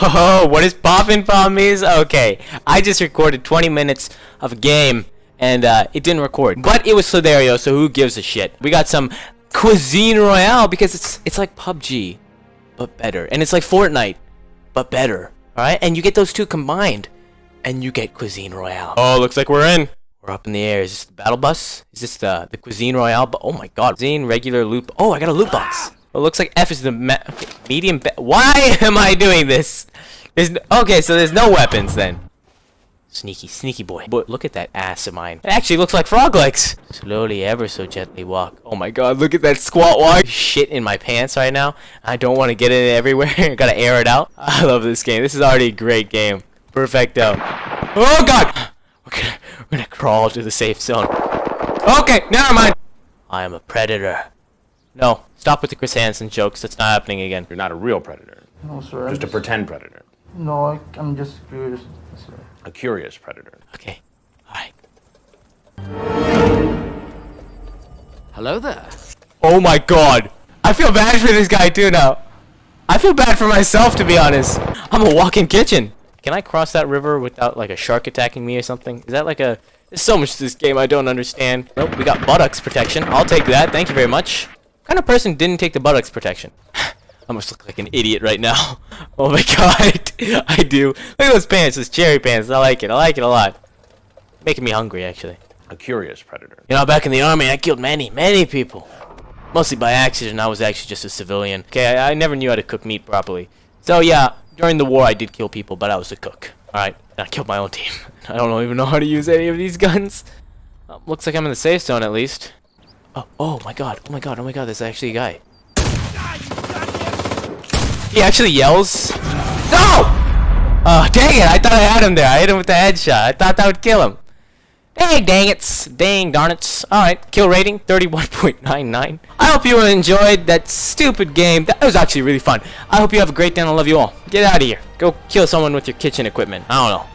Oh, what is poppin' pommies? Okay, I just recorded 20 minutes of a game, and uh, it didn't record. But it was Slither.io, so who gives a shit? We got some Cuisine Royale, because it's it's like PUBG, but better. And it's like Fortnite, but better. Alright? And you get those two combined, and you get Cuisine Royale. Oh, looks like we're in. We're up in the air. Is this the battle bus? Is this the, the Cuisine Royale? Oh my god. Cuisine, regular loot. Oh, I got a loot box. It looks like F is the me okay, medium. Why am I doing this? There's no okay, so there's no weapons then. Sneaky, sneaky boy. But look at that ass of mine. It actually looks like frog legs. Slowly, ever so gently walk. Oh my god, look at that squat walk. Shit in my pants right now. I don't want to get it everywhere. Gotta air it out. I love this game. This is already a great game. Perfecto. Oh god! We're gonna, we're gonna crawl to the safe zone. Okay, never mind. I am a predator. No, stop with the Chris Hansen jokes. That's not happening again. You're not a real predator. No, sir. I Just a pretend predator. No, I, I'm just curious, sir. A curious predator. Okay. Alright. Hello there. Oh my god. I feel bad for this guy too now. I feel bad for myself to be honest. I'm a walking kitchen. Can I cross that river without like a shark attacking me or something? Is that like a... There's so much to this game I don't understand. Nope, we got buttocks protection. I'll take that. Thank you very much. Kind of person didn't take the buttocks protection? I must look like an idiot right now. Oh my god. I do. Look at those pants. Those cherry pants. I like it. I like it a lot. Making me hungry actually. A curious predator. You know, back in the army, I killed many, many people. Mostly by accident. I was actually just a civilian. Okay, I, I never knew how to cook meat properly. So yeah, during the war, I did kill people, but I was a cook. All right, and I killed my own team. I don't even know how to use any of these guns. Uh, looks like I'm in the safe zone at least. Oh, oh my god, oh my god, oh my god, there's actually a guy. He actually yells. No! Oh, dang it, I thought I had him there. I hit him with the headshot. I thought that would kill him. Dang, dang it. Dang, darn it. Alright, kill rating 31.99. I hope you enjoyed that stupid game. That was actually really fun. I hope you have a great day and I love you all. Get out of here. Go kill someone with your kitchen equipment. I don't know.